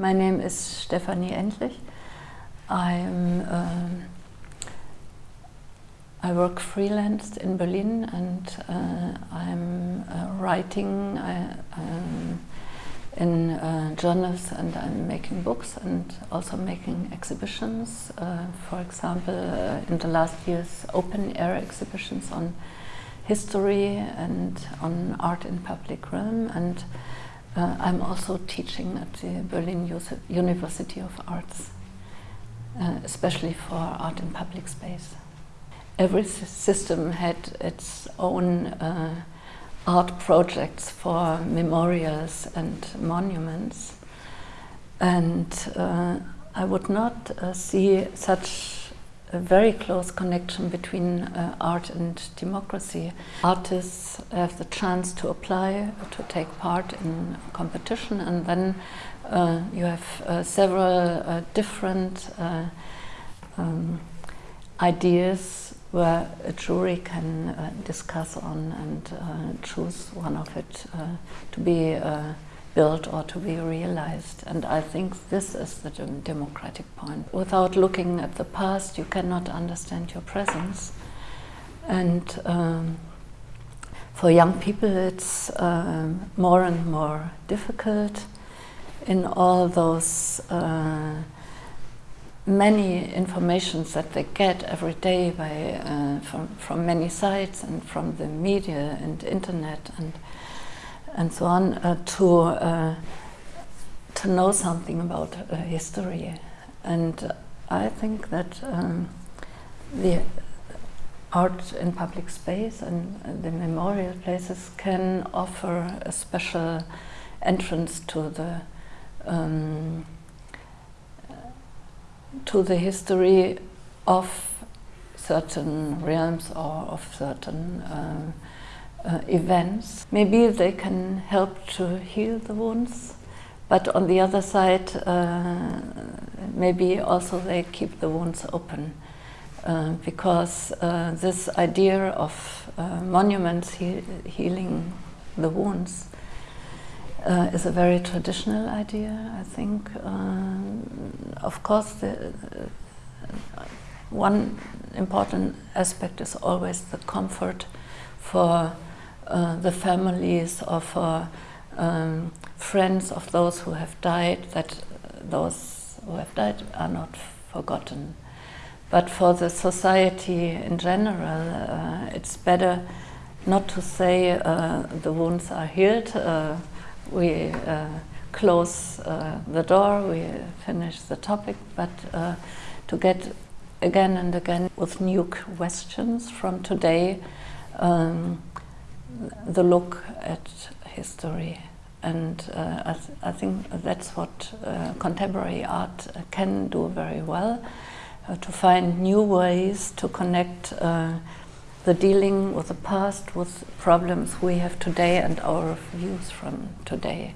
My name is Stefanie Endlich. I'm, um, I work freelance in Berlin and uh, I'm uh, writing I, um, in uh, journals and I'm making books and also making exhibitions. Uh, for example, uh, in the last years, open air exhibitions on history and on art in public realm and uh, I'm also teaching at the Berlin University of Arts, uh, especially for art in public space. Every system had its own uh, art projects for memorials and monuments. And uh, I would not uh, see such a very close connection between uh, art and democracy. Artists have the chance to apply, to take part in competition, and then uh, you have uh, several uh, different uh, um, ideas where a jury can uh, discuss on and choose one of it to be built or to be realized. And I think this is the democratic point. Without looking at the past, you cannot understand your presence. And um, for young people, it's um, more and more difficult in all those uh, many informations that they get every day by, uh, from, from many sites and from the media and internet and and so on uh, to uh, to know something about uh, history. And I think that um, the art in public space and the memorial places can offer a special entrance to the um, to the history of certain realms or of certain um, uh, events. Maybe they can help to heal the wounds, but on the other side, uh, maybe also they keep the wounds open. Uh, because uh, this idea of uh, monuments he healing the wounds uh, is a very traditional idea, I think. of course, the, one important aspect is always the comfort for uh, the families of uh, um, friends of those who have died, that those who have died are not forgotten. But for the society in general, uh, it's better not to say uh, the wounds are healed, uh, we close the door, we finish the topic, but to get again and again with new questions from today um, the look at history. And uh, I, th I, think that's what uh, contemporary art can do very well, uh, to find new ways to connect uh, the dealing with the past with problems we have today and our views from today.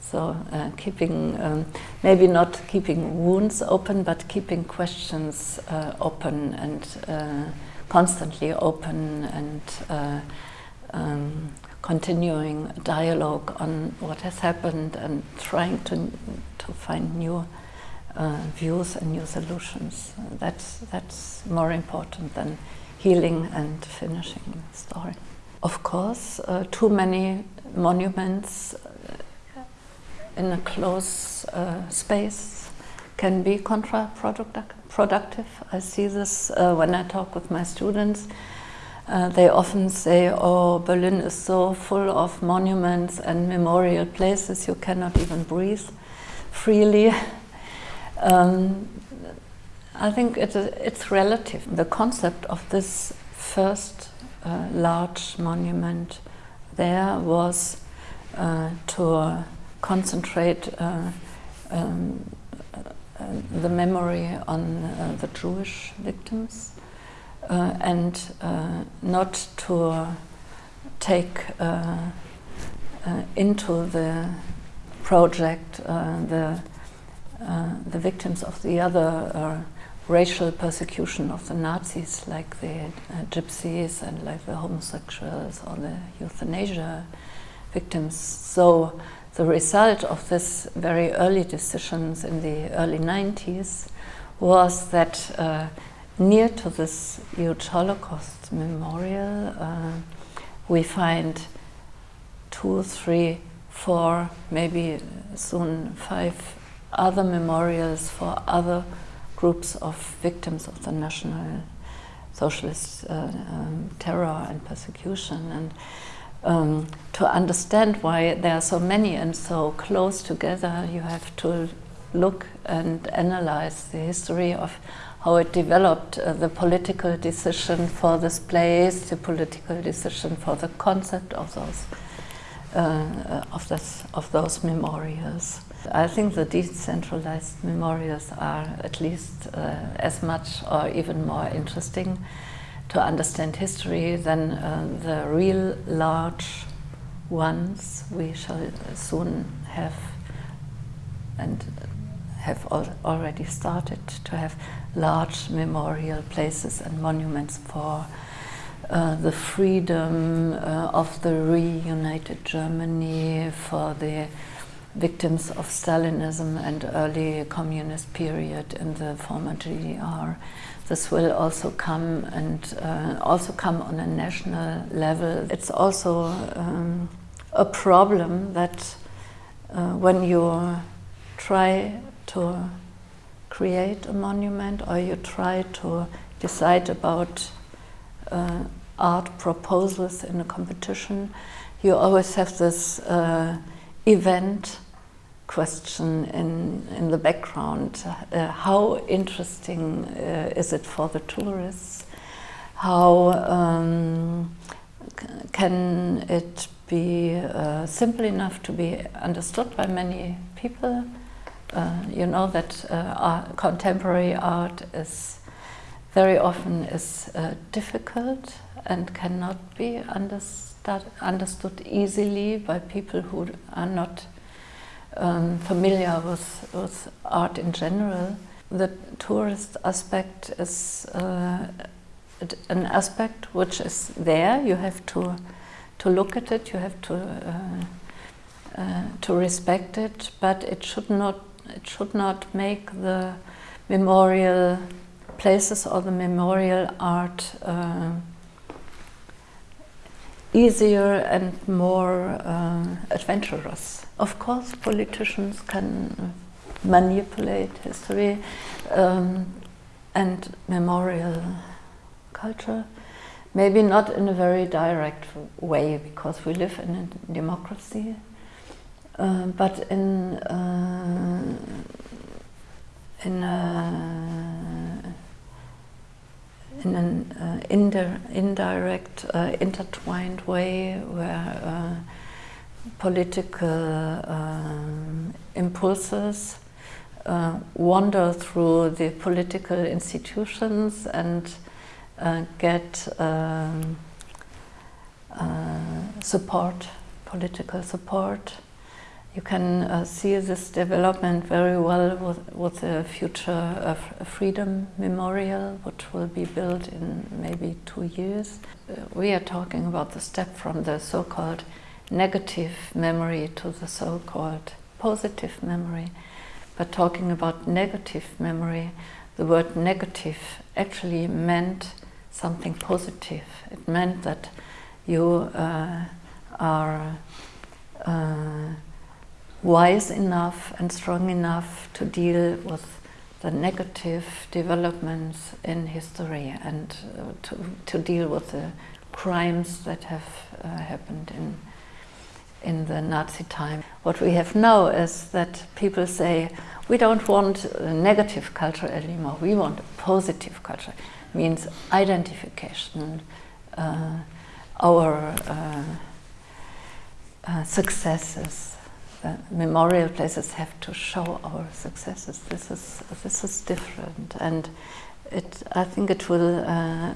So uh, keeping, um, maybe not keeping wounds open, but keeping questions uh, open and constantly open and um, continuing dialogue on what has happened and trying to, to find new uh, views and new solutions. That's, that's more important than healing and finishing the story. Of course, uh, too many monuments uh, in a close uh, space can be counterproductive. I see this uh, when I talk with my students. Uh, they often say, oh, Berlin is so full of monuments and memorial places, you cannot even breathe freely. Um, I think it it's relative. The concept of this first uh, large monument there was uh, to concentrate uh, um, uh, the memory on the Jewish victims uh, and uh, not to take uh, into the project the, the victims of the other racial persecution of the Nazis, like the uh, gypsies and like the homosexuals or the euthanasia victims. So the result of this very early decisions in the early 90s was that uh, near to this huge Holocaust memorial, uh, we find two, three, four, maybe soon five other memorials for other groups of victims of the National Socialist uh, um, terror and persecution. And um, to understand why there are so many and so close together, you have to look and analyze the history of how it developed, uh, the political decision for this place, the political decision for the concept of those uh, of this of those memorials. I think the decentralized memorials are at least uh, as much or even more interesting to understand history than uh, the real large ones we shall soon have and have al already started to have large memorial places and monuments for uh, the freedom uh, of the reunited Germany, for the victims of Stalinism and early communist period in the former GDR. This will also come and uh, also come on a national level. It's also um, a problem that uh, when you try to create a monument or you try to decide about uh, art proposals in a competition, you always have this uh, event question in, in the background. Uh, how interesting uh, is it for the tourists? How um, can it be uh, simple enough to be understood by many people? Uh, you know that uh, art, contemporary art is very often is uh, difficult and cannot be understood, understood easily by people who are not um, familiar with, with art in general. The tourist aspect is uh, an aspect which is there. You have to to look at it. You have to uh, to respect it, but it should not it should not make the memorial places or the memorial art uh, easier and more uh, adventurous. Of course, politicians can manipulate history um, and memorial culture, maybe not in a very direct way because we live in a democracy, uh, but in uh, in a in an uh, indirect, uh, intertwined way where uh, political impulses uh, wander through the political institutions and uh, get um, uh, support, political support you can uh, see this development very well with, with the future uh, Freedom Memorial, which will be built in maybe two years. Uh, we are talking about the step from the so-called negative memory to the so-called positive memory. But talking about negative memory, the word negative actually meant something positive. It meant that you uh, are uh, wise enough and strong enough to deal with the negative developments in history and uh, to, to deal with the crimes that have uh, happened in in the Nazi time. What we have now is that people say we don't want a negative culture anymore, we want a positive culture. Means identification, uh, our uh, uh, successes, uh, memorial places have to show our successes. This is this is different, and it I think it will uh,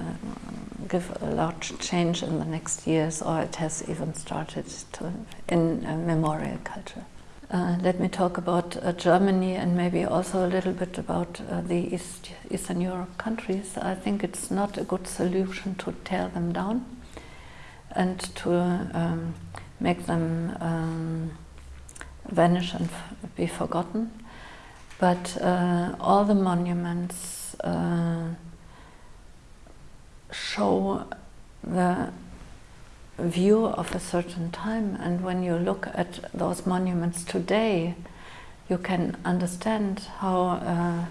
give a large change in the next years, or it has even started to in uh, memorial culture. Uh, let me talk about uh, Germany and maybe also a little bit about uh, the East, Eastern Europe countries. I think it's not a good solution to tear them down and to um, make them um, vanish and be forgotten. But uh, all the monuments uh, show the view of a certain time and when you look at those monuments today you can understand how uh,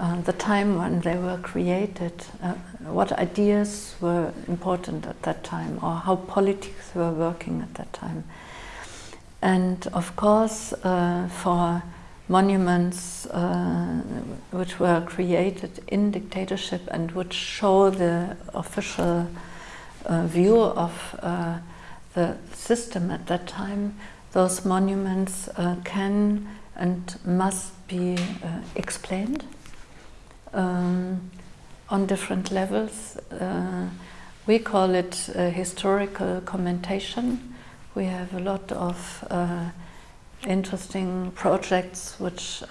uh, the time when they were created, uh, what ideas were important at that time or how politics were working at that time. And of course uh, for monuments uh, which were created in dictatorship and which show the official uh, view of uh, the system at that time, those monuments uh, can and must be uh, explained um, on different levels. We call it historical commentation. We have a lot of uh, interesting projects which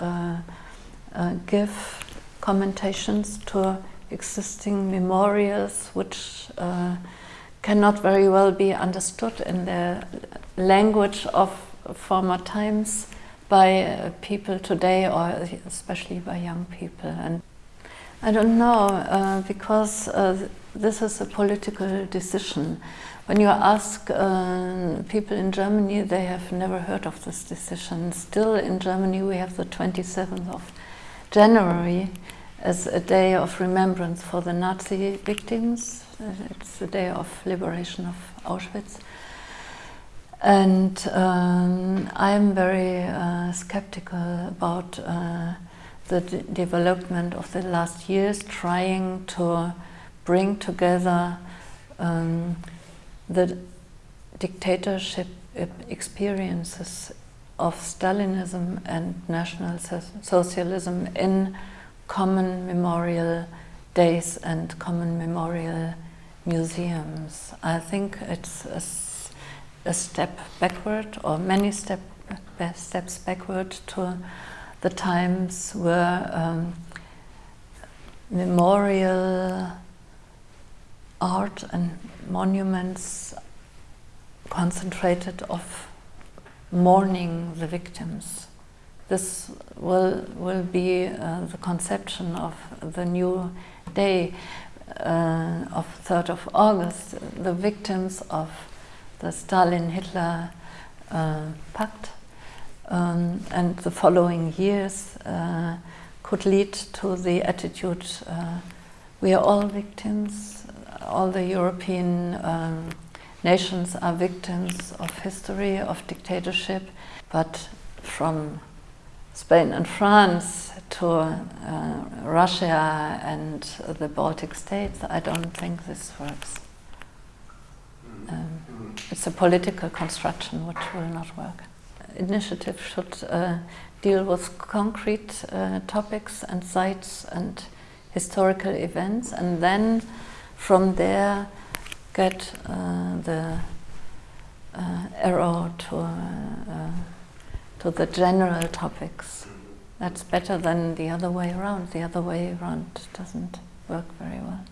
give commentations to existing memorials which uh, cannot very well be understood in the language of former times by uh, people today or especially by young people. And I don't know uh, because uh, this is a political decision when you ask uh, people in Germany they have never heard of this decision still in Germany we have the 27th of January as a day of remembrance for the Nazi victims. It's the day of liberation of Auschwitz. And um, I'm very uh, skeptical about uh, the development of the last years, trying to bring together um, the dictatorship experiences of Stalinism and National Socialism in common memorial days and common memorial museums. I think it's a, a step backward or many step, steps backward to the times where um, memorial art and monuments concentrated of mourning the victims this will, will be uh, the conception of the new day uh, of 3rd of August, the victims of the Stalin-Hitler uh, pact. Um, and the following years uh, could lead to the attitude uh, we are all victims, all the European um, nations are victims of history, of dictatorship, but from Spain and France to uh, Russia and the Baltic states, I don't think this works. Um, it's a political construction which will not work. Initiative should uh, deal with concrete uh, topics and sites and historical events and then from there get uh, the uh, arrow to uh, to the general topics. That's better than the other way around. The other way around doesn't work very well.